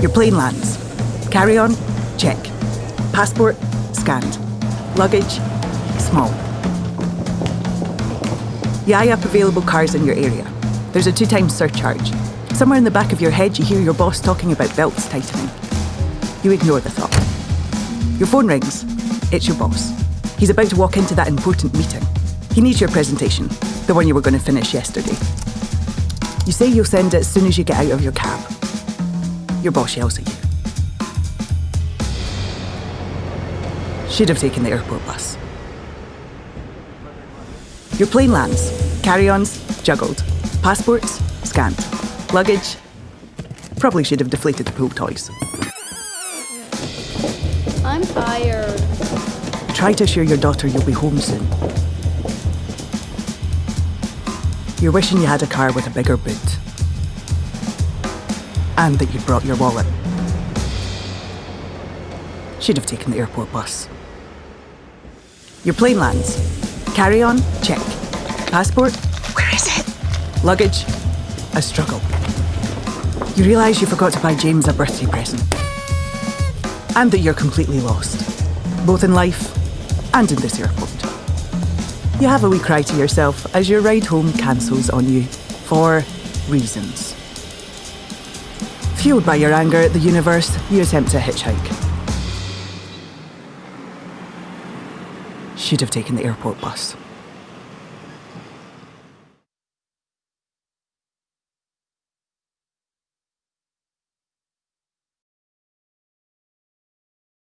Your plane lands. Carry on? Check. Passport? Scanned. Luggage? Small. Eye up available cars in your area. There's a two times surcharge. Somewhere in the back of your head, you hear your boss talking about belts tightening. You ignore the thought. Your phone rings. It's your boss. He's about to walk into that important meeting. He needs your presentation, the one you were going to finish yesterday. You say you'll send it as soon as you get out of your cab. Your boss yells at you. Should have taken the airport bus. Your plane lands. Carry-ons, juggled. Passports, scanned. Luggage, probably should have deflated the pool toys. I'm tired. Try to assure your daughter you'll be home soon. You're wishing you had a car with a bigger boot. And that you'd brought your wallet. Should have taken the airport bus. Your plane lands. Carry on, check. Passport, where is it? Luggage, a struggle. You realise you forgot to buy James a birthday present. And that you're completely lost, both in life and in this airport. You have a wee cry to yourself as your ride home cancels on you for reasons. Fueled by your anger at the universe, you attempt a hitchhike. Should have taken the airport bus.